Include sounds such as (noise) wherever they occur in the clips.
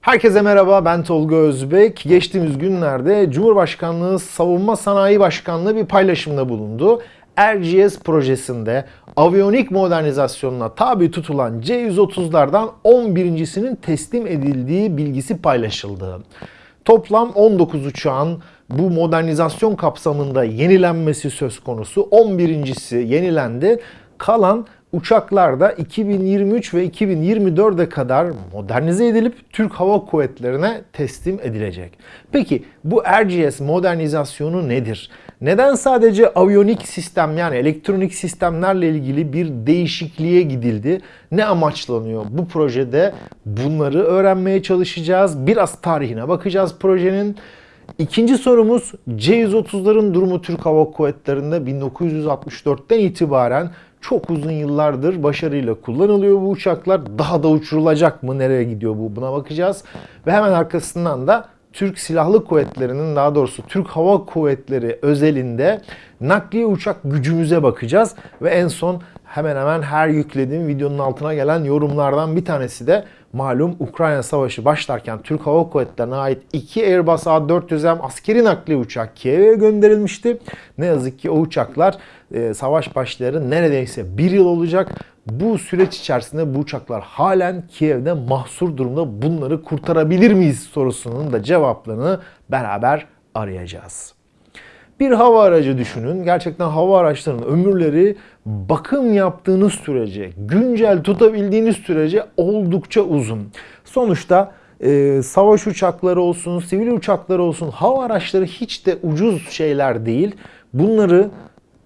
Herkese merhaba ben Tolga Özbek. Geçtiğimiz günlerde Cumhurbaşkanlığı Savunma Sanayi Başkanlığı bir paylaşımda bulundu. RGS projesinde aviyonik modernizasyonuna tabi tutulan C-130'lardan 11.sinin teslim edildiği bilgisi paylaşıldı. Toplam 19 uçağın bu modernizasyon kapsamında yenilenmesi söz konusu. 11.si yenilendi. Kalan uçaklar da 2023 ve 2024'e kadar modernize edilip Türk Hava Kuvvetleri'ne teslim edilecek. Peki bu RGS modernizasyonu nedir? Neden sadece aviyonik sistem yani elektronik sistemlerle ilgili bir değişikliğe gidildi? Ne amaçlanıyor? Bu projede bunları öğrenmeye çalışacağız. Biraz tarihine bakacağız projenin. İkinci sorumuz C-130'ların durumu Türk Hava Kuvvetleri'nde 1964'ten itibaren çok uzun yıllardır başarıyla kullanılıyor bu uçaklar. Daha da uçurulacak mı? Nereye gidiyor bu? Buna bakacağız. Ve hemen arkasından da Türk Silahlı Kuvvetleri'nin daha doğrusu Türk Hava Kuvvetleri özelinde nakliye uçak gücümüze bakacağız. Ve en son hemen hemen her yüklediğim videonun altına gelen yorumlardan bir tanesi de malum Ukrayna Savaşı başlarken Türk Hava Kuvvetleri'ne ait iki Airbus A400M askeri nakliye uçak Kiev'e gönderilmişti. Ne yazık ki o uçaklar e, savaş başları neredeyse bir yıl olacak. Bu süreç içerisinde bu uçaklar halen Kiev'de mahsur durumda. Bunları kurtarabilir miyiz sorusunun da cevaplarını beraber arayacağız. Bir hava aracı düşünün. Gerçekten hava araçlarının ömürleri bakım yaptığınız sürece, güncel tutabildiğiniz sürece oldukça uzun. Sonuçta e, savaş uçakları olsun, sivil uçakları olsun, hava araçları hiç de ucuz şeyler değil. Bunları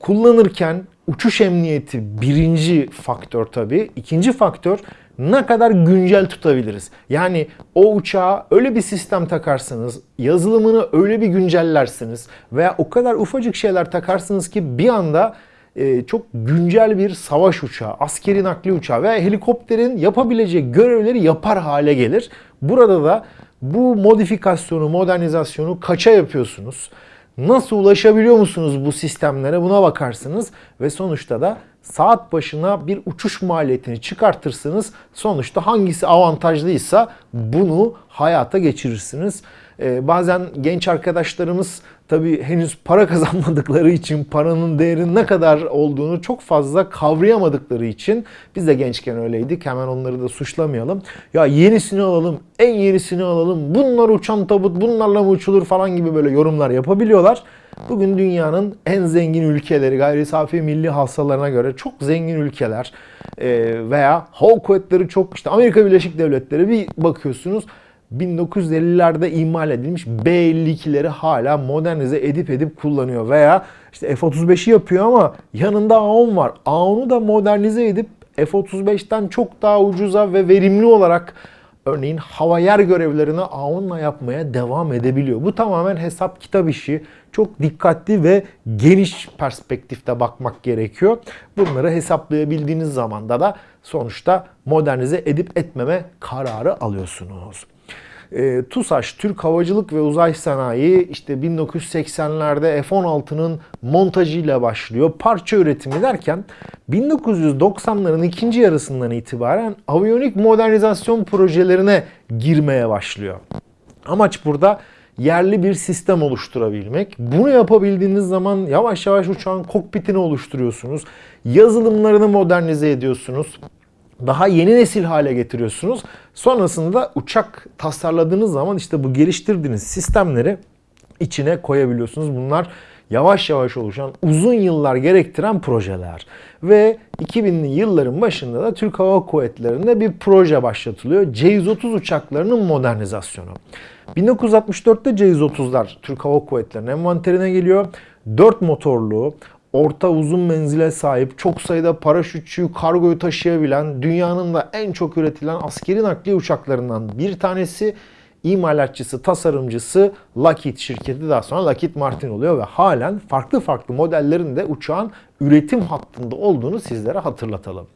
kullanırken uçuş emniyeti birinci faktör tabii. İkinci faktör ne kadar güncel tutabiliriz. Yani o uçağa öyle bir sistem takarsınız, yazılımını öyle bir güncellersiniz veya o kadar ufacık şeyler takarsınız ki bir anda e, çok güncel bir savaş uçağı, askeri nakli uçağı veya helikopterin yapabileceği görevleri yapar hale gelir. Burada da bu modifikasyonu, modernizasyonu kaça yapıyorsunuz? Nasıl ulaşabiliyor musunuz bu sistemlere buna bakarsınız ve sonuçta da saat başına bir uçuş maliyetini çıkartırsınız. Sonuçta hangisi avantajlıysa bunu hayata geçirirsiniz. Ee, bazen genç arkadaşlarımız tabii henüz para (laughs) kazanmadıkları için paranın değerinin ne kadar olduğunu çok fazla kavrayamadıkları için biz de gençken öyleydik. Hemen onları da suçlamayalım. Ya yenisini alalım, en yenisini alalım. Bunlar uçan tabut, bunlarla mı uçulur falan gibi böyle yorumlar yapabiliyorlar. Bugün dünyanın en zengin ülkeleri gayri safi milli hasılalarına göre çok zengin ülkeler veya hava kuvvetleri çok işte Amerika Birleşik Devletleri bir bakıyorsunuz 1950'lerde imal edilmiş B-52'leri hala modernize edip edip kullanıyor. Veya işte F-35'i yapıyor ama yanında A-10 var. A-10'u da modernize edip F-35'ten çok daha ucuza ve verimli olarak örneğin hava yer görevlerini A-10'la yapmaya devam edebiliyor. Bu tamamen hesap kitap işi. Çok dikkatli ve geniş perspektifte bakmak gerekiyor. Bunları hesaplayabildiğiniz zamanda da sonuçta modernize edip etmeme kararı alıyorsunuz. E, TUSAŞ, Türk Havacılık ve Uzay Sanayi işte 1980'lerde F-16'nın montajıyla başlıyor. Parça üretimi derken 1990'ların ikinci yarısından itibaren aviyonik modernizasyon projelerine girmeye başlıyor. Amaç burada yerli bir sistem oluşturabilmek. Bunu yapabildiğiniz zaman yavaş yavaş uçağın kokpitini oluşturuyorsunuz. Yazılımlarını modernize ediyorsunuz daha yeni nesil hale getiriyorsunuz. Sonrasında uçak tasarladığınız zaman işte bu geliştirdiğiniz sistemleri içine koyabiliyorsunuz. Bunlar yavaş yavaş oluşan, uzun yıllar gerektiren projeler. Ve 2000'li yılların başında da Türk Hava Kuvvetleri'nde bir proje başlatılıyor. C-130 uçaklarının modernizasyonu. 1964'te C-130'lar Türk Hava Kuvvetleri'nin envanterine geliyor. 4 motorlu, orta uzun menzile sahip, çok sayıda paraşütçüyü, kargoyu taşıyabilen, dünyanın da en çok üretilen askeri nakliye uçaklarından bir tanesi. İmalatçısı, tasarımcısı Lockheed şirketi daha sonra Lockheed Martin oluyor ve halen farklı farklı modellerinde uçağın üretim hattında olduğunu sizlere hatırlatalım.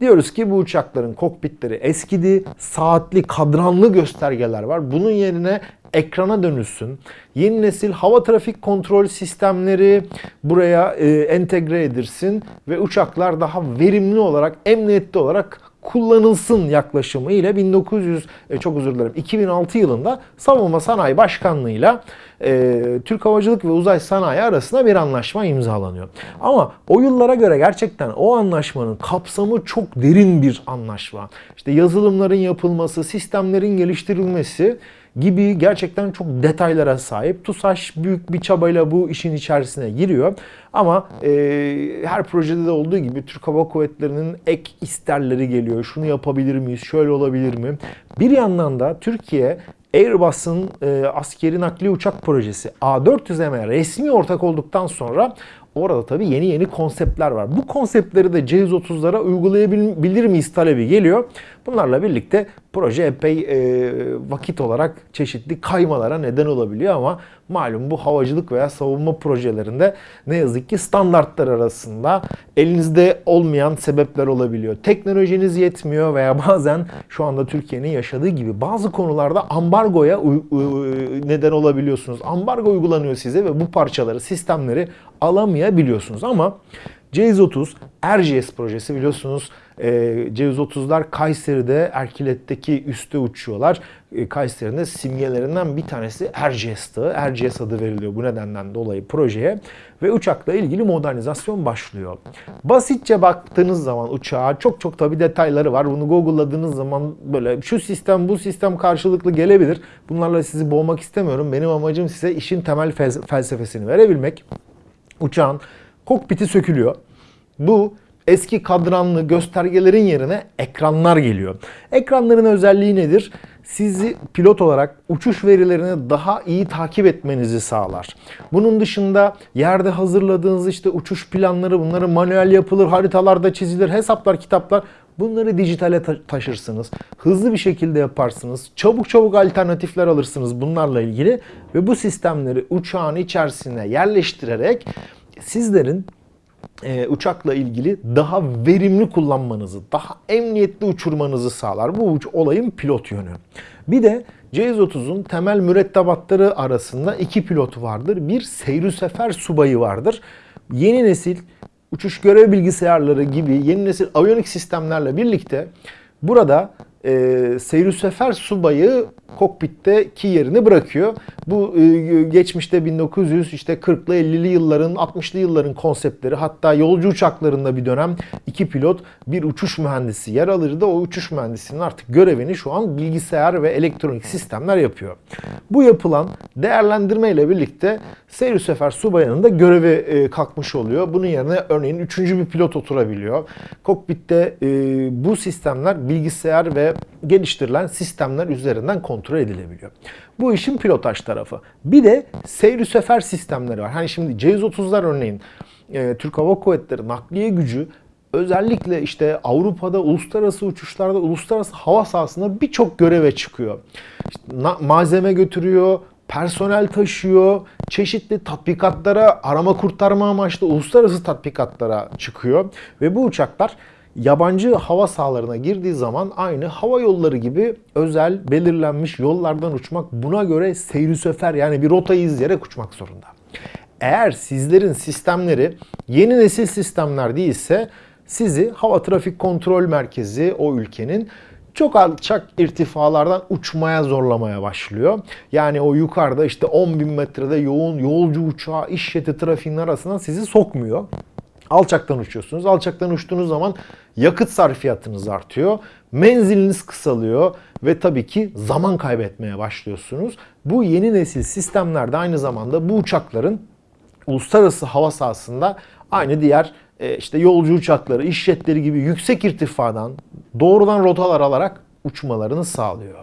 Diyoruz ki bu uçakların kokpitleri eskidi, saatli kadranlı göstergeler var. Bunun yerine ekrana dönülsün. Yeni nesil hava trafik kontrol sistemleri buraya e, entegre edilsin ve uçaklar daha verimli olarak, emniyetli olarak kullanılsın yaklaşımı ile 1900 e, çok özür dilerim 2006 yılında Savunma Sanayi Başkanlığı'yla e, Türk Havacılık ve Uzay Sanayi arasında bir anlaşma imzalanıyor. Ama o yıllara göre gerçekten o anlaşmanın kapsamı çok derin bir anlaşma. İşte yazılımların yapılması, sistemlerin geliştirilmesi gibi gerçekten çok detaylara sahip. TUSAŞ büyük bir çabayla bu işin içerisine giriyor. Ama e, her projede de olduğu gibi Türk Hava Kuvvetleri'nin ek isterleri geliyor. Şunu yapabilir miyiz? Şöyle olabilir mi? Bir yandan da Türkiye Airbus'un e, askeri nakli uçak projesi A400M'e resmi ortak olduktan sonra orada tabii yeni yeni konseptler var. Bu konseptleri de C130'lara uygulayabilir miyiz talebi geliyor. Bunlarla birlikte proje epey e, vakit olarak çeşitli kaymalara neden olabiliyor ama malum bu havacılık veya savunma projelerinde ne yazık ki standartlar arasında elinizde olmayan sebepler olabiliyor. Teknolojiniz yetmiyor veya (laughs) bazen şu anda Türkiye'nin yaşadığı gibi bazı konularda ambargoya neden olabiliyorsunuz. Ambargo uygulanıyor size ve bu parçaları, sistemleri alamayabiliyorsunuz ama C130 RGS projesi biliyorsunuz e, C130'lar Kayseri'de Erkilet'teki üste uçuyorlar. E, Kayseri'nin de simgelerinden bir tanesi RGS'tı. RGS adı veriliyor bu nedenden dolayı projeye. Ve uçakla ilgili modernizasyon başlıyor. Basitçe baktığınız zaman uçağa çok çok tabi detayları var. Bunu Google'ladığınız zaman böyle şu sistem bu sistem karşılıklı gelebilir. Bunlarla sizi boğmak istemiyorum. Benim amacım size işin temel felsefesini verebilmek. Uçağın kokpiti sökülüyor. Bu eski kadranlı göstergelerin yerine ekranlar geliyor. Ekranların özelliği nedir? Sizi pilot olarak uçuş verilerini daha iyi takip etmenizi sağlar. Bunun dışında yerde hazırladığınız işte uçuş planları bunları manuel yapılır, haritalarda çizilir, hesaplar, kitaplar Bunları dijitale ta- taşırsınız. Hızlı bir şekilde yaparsınız. Çabuk çabuk alternatifler alırsınız bunlarla ilgili ve bu sistemleri uçağın içerisine yerleştirerek sizlerin e, uçakla ilgili daha verimli kullanmanızı, daha emniyetli uçurmanızı sağlar. Bu uç, olayın pilot yönü. Bir de C-130'un temel mürettebatları arasında iki pilotu vardır. Bir seyri sefer subayı vardır. Yeni nesil uçuş görev bilgisayarları gibi yeni nesil aviyonik sistemlerle birlikte burada e, seyir sefer subayı kokpitteki yerini bırakıyor. Bu e, geçmişte 1900 işte 40'lı 50'li yılların 60'lı yılların konseptleri hatta yolcu uçaklarında bir dönem iki pilot bir uçuş mühendisi yer alırdı. O uçuş mühendisinin artık görevini şu an bilgisayar ve elektronik sistemler yapıyor. Bu yapılan değerlendirme ile birlikte seyir sefer subayının da görevi e, kalkmış oluyor. Bunun yerine örneğin üçüncü bir pilot oturabiliyor. Kokpitte e, bu sistemler bilgisayar ve geliştirilen sistemler üzerinden kontrol edilebiliyor. Bu işin pilotaj tarafı. Bir de seyri sefer sistemleri var. Hani şimdi C-130'lar örneğin e, Türk Hava Kuvvetleri nakliye gücü özellikle işte Avrupa'da uluslararası uçuşlarda uluslararası hava sahasında birçok göreve çıkıyor. İşte malzeme götürüyor, personel taşıyor, çeşitli tatbikatlara, arama kurtarma amaçlı uluslararası tatbikatlara çıkıyor ve bu uçaklar yabancı hava sahalarına girdiği zaman aynı hava yolları gibi özel belirlenmiş yollardan uçmak buna göre seyri sefer yani bir rotayı izleyerek uçmak zorunda. Eğer sizlerin sistemleri yeni nesil sistemler değilse sizi hava trafik kontrol merkezi o ülkenin çok alçak irtifalardan uçmaya zorlamaya başlıyor. Yani o yukarıda işte 10 bin metrede yoğun yolcu uçağı iş jeti trafiğinin arasından sizi sokmuyor. Alçaktan uçuyorsunuz. Alçaktan uçtuğunuz zaman yakıt sarfiyatınız artıyor. Menziliniz kısalıyor ve tabii ki zaman kaybetmeye başlıyorsunuz. Bu yeni nesil sistemlerde aynı zamanda bu uçakların uluslararası hava sahasında aynı diğer e, işte yolcu uçakları, iş jetleri gibi yüksek irtifadan doğrudan rotalar alarak uçmalarını sağlıyor.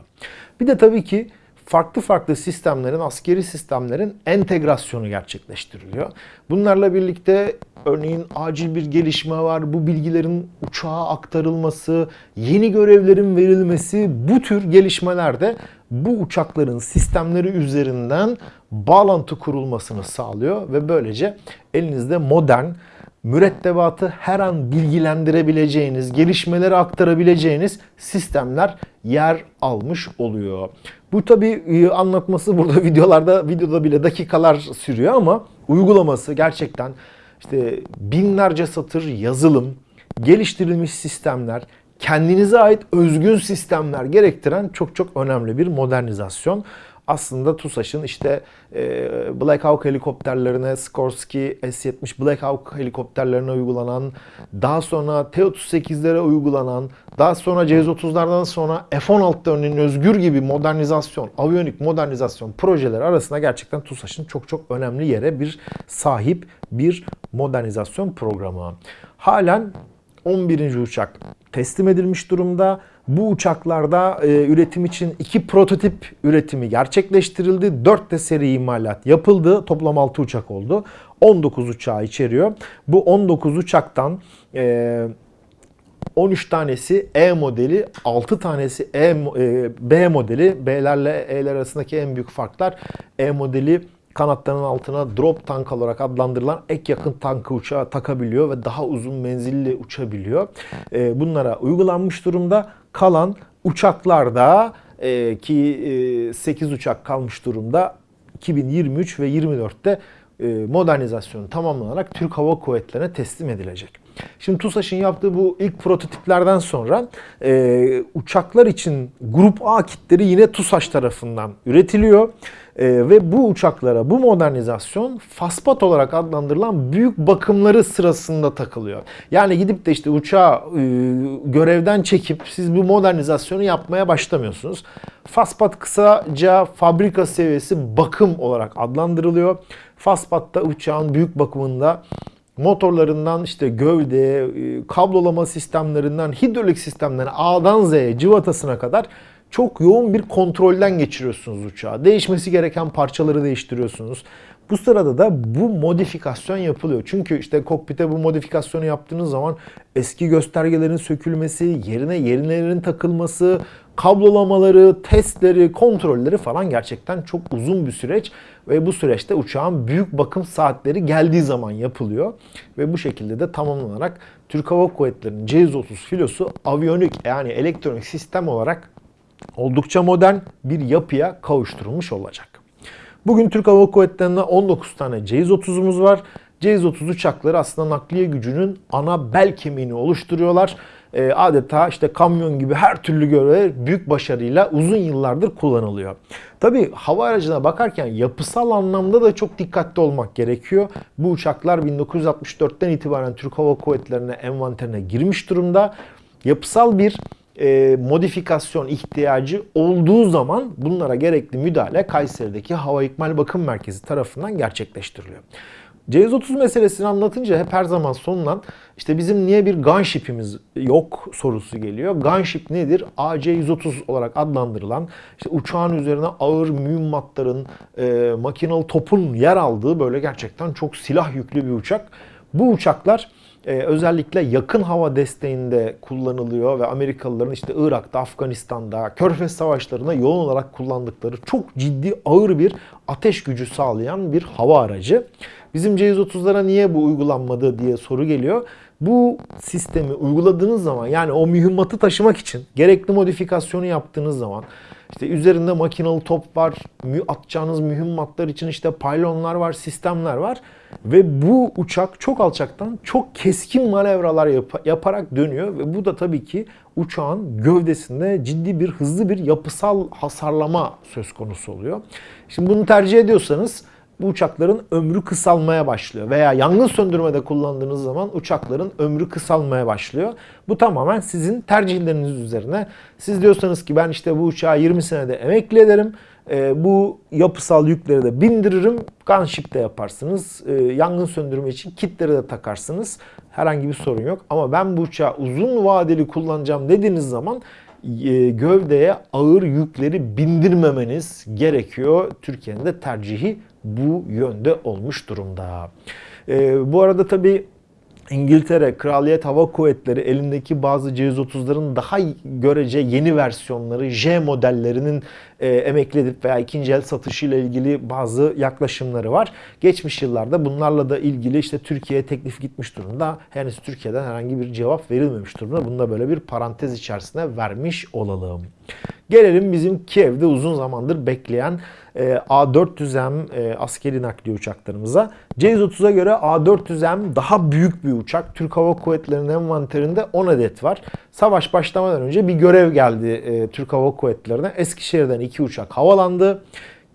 Bir de tabii ki farklı farklı sistemlerin, askeri sistemlerin entegrasyonu gerçekleştiriliyor. Bunlarla birlikte örneğin acil bir gelişme var, bu bilgilerin uçağa aktarılması, yeni görevlerin verilmesi bu tür gelişmelerde bu uçakların sistemleri üzerinden bağlantı kurulmasını sağlıyor ve böylece elinizde modern mürettebatı her an bilgilendirebileceğiniz, gelişmeleri aktarabileceğiniz sistemler yer almış oluyor. Bu tabi e, anlatması burada (laughs) videolarda videoda bile dakikalar sürüyor ama uygulaması gerçekten işte binlerce satır yazılım, geliştirilmiş sistemler, kendinize ait özgün sistemler gerektiren çok çok önemli bir modernizasyon aslında TUSAŞ'ın işte e, Black Hawk helikopterlerine, Skorsky S-70 Black Hawk helikopterlerine uygulanan, daha sonra T-38'lere uygulanan, daha sonra C-130'lardan sonra F-16 örneğin özgür gibi modernizasyon, aviyonik modernizasyon projeleri arasında gerçekten TUSAŞ'ın çok çok önemli yere bir sahip bir modernizasyon programı. Halen 11. uçak teslim edilmiş durumda. Bu uçaklarda e, üretim için iki prototip üretimi gerçekleştirildi. 4 de seri imalat yapıldı. Toplam 6 uçak oldu. 19 uçağı içeriyor. Bu 19 uçaktan e, 13 tanesi E modeli, 6 tanesi e, e, B modeli. B'lerle E'ler arasındaki en büyük farklar E modeli kanatlarının altına drop tank olarak adlandırılan ek yakın tankı uçağa takabiliyor ve daha uzun menzilli uçabiliyor. E, bunlara uygulanmış durumda. Kalan uçaklarda e, ki e, 8 uçak kalmış durumda 2023 ve 24'te e, modernizasyonu tamamlanarak Türk Hava Kuvvetleri'ne teslim edilecek. Şimdi TUSAŞ'ın yaptığı bu ilk prototiplerden sonra e, uçaklar için Grup A kitleri yine TUSAŞ tarafından üretiliyor. E, ve bu uçaklara bu modernizasyon FASPAT olarak adlandırılan büyük bakımları sırasında takılıyor. Yani gidip de işte uçağı e, görevden çekip siz bu modernizasyonu yapmaya başlamıyorsunuz. FASPAT kısaca fabrika seviyesi bakım olarak adlandırılıyor. FASPAT'ta uçağın büyük bakımında motorlarından işte gövde, e, kablolama sistemlerinden, hidrolik sistemlerine A'dan Z'ye, cıvatasına kadar çok yoğun bir kontrolden geçiriyorsunuz uçağı. Değişmesi gereken parçaları değiştiriyorsunuz. Bu sırada da bu modifikasyon yapılıyor. Çünkü işte kokpite bu modifikasyonu yaptığınız zaman eski göstergelerin sökülmesi, yerine yenilerin takılması, kablolamaları, testleri, kontrolleri falan gerçekten çok uzun bir süreç ve bu süreçte uçağın büyük bakım saatleri geldiği zaman yapılıyor ve bu şekilde de tamamlanarak Türk Hava Kuvvetleri'nin C-130 filosu aviyonik yani elektronik sistem olarak oldukça modern bir yapıya kavuşturulmuş olacak. Bugün Türk Hava Kuvvetleri'nde 19 tane C-130'umuz var. C-130 uçakları aslında nakliye gücünün ana bel kemiğini oluşturuyorlar. E, adeta işte kamyon gibi her türlü görev büyük başarıyla uzun yıllardır kullanılıyor. Tabi hava aracına bakarken yapısal anlamda da çok dikkatli olmak gerekiyor. Bu uçaklar 1964'ten itibaren Türk Hava Kuvvetleri'ne envanterine girmiş durumda. Yapısal bir e, modifikasyon ihtiyacı olduğu zaman bunlara gerekli müdahale Kayseri'deki Hava İkmal Bakım Merkezi tarafından gerçekleştiriliyor. C130 meselesini anlatınca hep her zaman sonulan işte bizim niye bir gunship'imiz yok sorusu geliyor. Gunship nedir? AC-130 olarak adlandırılan işte uçağın üzerine ağır mühimmatların, e, makinalı topun yer aldığı böyle gerçekten çok silah yüklü bir uçak. Bu uçaklar ee, özellikle yakın hava desteğinde kullanılıyor ve Amerikalıların işte Irak'ta, Afganistan'da, Körfez savaşlarına yoğun olarak kullandıkları çok ciddi ağır bir ateş gücü sağlayan bir hava aracı. Bizim C-130'lara niye bu uygulanmadı diye soru geliyor. Bu sistemi uyguladığınız zaman yani o mühimmatı taşımak için gerekli modifikasyonu yaptığınız zaman işte üzerinde makinalı top var, atacağınız mühimmatlar için işte paylonlar var, sistemler var. Ve bu uçak çok alçaktan çok keskin manevralar yap- yaparak dönüyor. Ve bu da tabii ki uçağın gövdesinde ciddi bir hızlı bir yapısal hasarlama söz konusu oluyor. Şimdi bunu tercih ediyorsanız bu uçakların ömrü kısalmaya başlıyor. Veya yangın söndürmede kullandığınız zaman uçakların ömrü kısalmaya başlıyor. Bu tamamen sizin tercihleriniz üzerine. Siz diyorsanız ki ben işte bu uçağı 20 senede emekli ederim. E, bu yapısal yükleri de bindiririm. Gunship'te yaparsınız. E, yangın söndürme için kitleri de takarsınız. Herhangi bir sorun yok. Ama ben bu uçağı uzun vadeli kullanacağım dediğiniz zaman e, gövdeye ağır yükleri bindirmemeniz gerekiyor. Türkiye'nin de tercihi bu yönde olmuş durumda. E, bu arada tabii İngiltere Kraliyet Hava Kuvvetleri elindeki bazı C-130'ların daha görece yeni versiyonları J modellerinin e, emekli edip veya ikinci el satışıyla ilgili bazı yaklaşımları var. Geçmiş yıllarda bunlarla da ilgili işte Türkiye'ye teklif gitmiş durumda. Henüz Türkiye'den herhangi bir cevap verilmemiş durumda. Bunu da böyle bir parantez içerisine vermiş olalım. Gelelim bizim Kiev'de uzun zamandır bekleyen e, A400M e, askeri nakliye uçaklarımıza. C-130'a göre A400M daha büyük bir uçak. Türk Hava Kuvvetleri'nin envanterinde 10 adet var. Savaş başlamadan önce bir görev geldi e, Türk Hava Kuvvetleri'ne. Eskişehir'den iki uçak havalandı.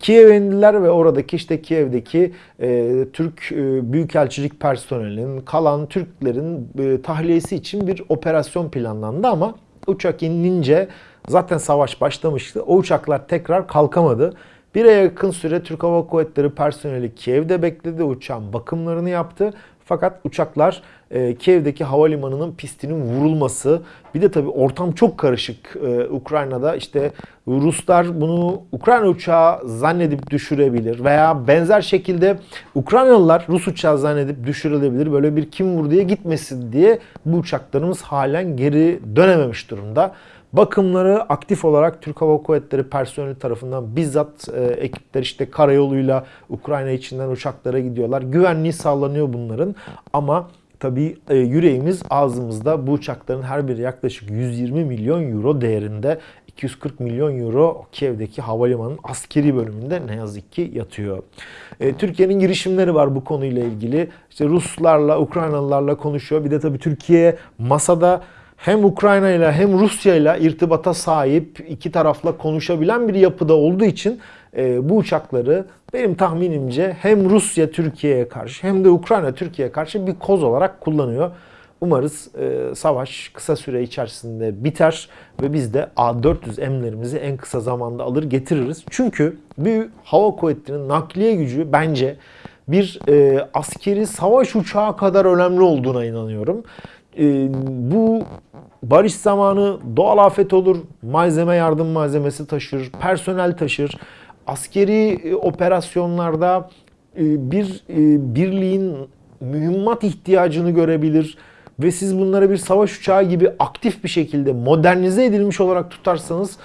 Kiev'e indiler ve oradaki işte Kiev'deki e, Türk e, Büyükelçilik personelinin, kalan Türklerin e, tahliyesi için bir operasyon planlandı ama uçak inince zaten savaş başlamıştı. O uçaklar tekrar kalkamadı. Bir aya yakın süre Türk Hava Kuvvetleri personeli Kiev'de bekledi. Uçağın bakımlarını yaptı. Fakat uçaklar e, Kiev'deki havalimanının pistinin vurulması bir de tabii ortam çok karışık e, Ukrayna'da işte Ruslar bunu Ukrayna uçağı zannedip düşürebilir veya benzer şekilde Ukraynalılar Rus uçağı zannedip düşürülebilir böyle bir kim vur diye gitmesin diye bu uçaklarımız halen geri dönememiş durumda. Bakımları aktif olarak Türk Hava Kuvvetleri personeli tarafından bizzat e, ekipler işte karayoluyla Ukrayna içinden uçaklara gidiyorlar. Güvenliği sağlanıyor bunların ama tabii e, yüreğimiz ağzımızda bu uçakların her biri yaklaşık 120 milyon euro değerinde 240 milyon euro Kiev'deki havalimanının askeri bölümünde ne yazık ki yatıyor. E, Türkiye'nin girişimleri var bu konuyla ilgili. İşte Ruslarla, Ukraynalılarla konuşuyor. Bir de tabii Türkiye masada hem Ukrayna ile hem Rusya ile irtibata sahip iki tarafla konuşabilen bir yapıda olduğu için e, bu uçakları benim tahminimce hem Rusya Türkiye'ye karşı hem de Ukrayna Türkiye'ye karşı bir koz olarak kullanıyor. Umarız e, savaş kısa süre içerisinde biter ve biz de A400M'lerimizi en kısa zamanda alır getiririz. Çünkü bir hava kuvvetinin nakliye gücü bence bir e, askeri savaş uçağı kadar önemli olduğuna inanıyorum. E, bu barış zamanı doğal afet olur, malzeme yardım malzemesi taşır, personel taşır. Askeri e, operasyonlarda e, bir e, birliğin mühimmat ihtiyacını görebilir ve siz bunları bir savaş uçağı gibi aktif bir şekilde modernize edilmiş olarak tutarsanız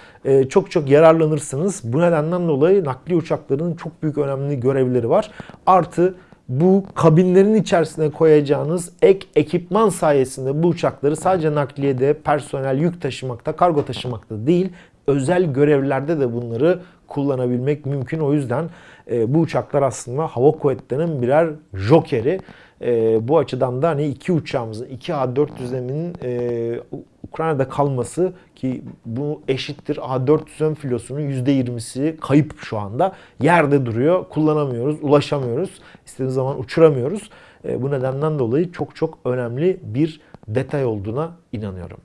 çok çok yararlanırsınız. Bu nedenden dolayı nakli uçakların çok büyük önemli görevleri var. Artı bu kabinlerin içerisine koyacağınız ek ekipman sayesinde bu uçakları sadece nakliyede, personel yük taşımakta, kargo taşımakta değil, özel görevlerde de bunları kullanabilmek mümkün. O yüzden e, bu uçaklar aslında hava kuvvetlerinin birer jokeri. E, bu açıdan da hani iki uçağımızın, iki A400M'in e, Ukrayna'da kalması ki bu eşittir A400M filosunun %20'si kayıp şu anda. Yerde duruyor, kullanamıyoruz, ulaşamıyoruz. İstediğimiz zaman uçuramıyoruz. E, bu nedenden dolayı çok çok önemli bir detay olduğuna inanıyorum.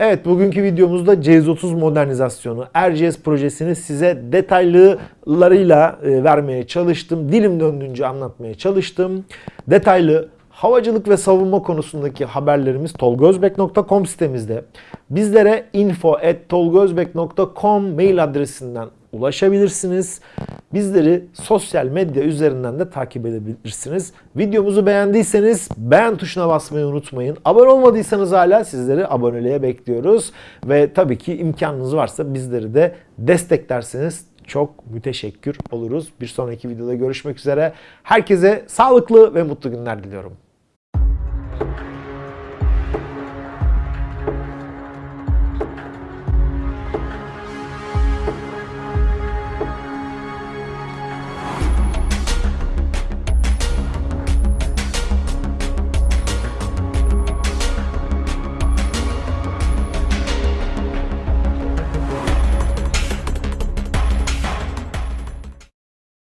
Evet bugünkü videomuzda C130 modernizasyonu RGS projesini size detaylılarıyla e, vermeye çalıştım. Dilim döndüğünce anlatmaya çalıştım. Detaylı havacılık ve savunma konusundaki haberlerimiz tolgozbek.com sitemizde. Bizlere info@tolgozbek.com mail adresinden ulaşabilirsiniz. Bizleri sosyal medya üzerinden de takip edebilirsiniz. Videomuzu beğendiyseniz beğen tuşuna basmayı unutmayın. Abone olmadıysanız hala sizleri aboneliğe bekliyoruz. Ve tabii ki imkanınız varsa bizleri de desteklerseniz çok müteşekkir oluruz. Bir sonraki videoda görüşmek üzere. Herkese sağlıklı ve mutlu günler diliyorum. Thank you.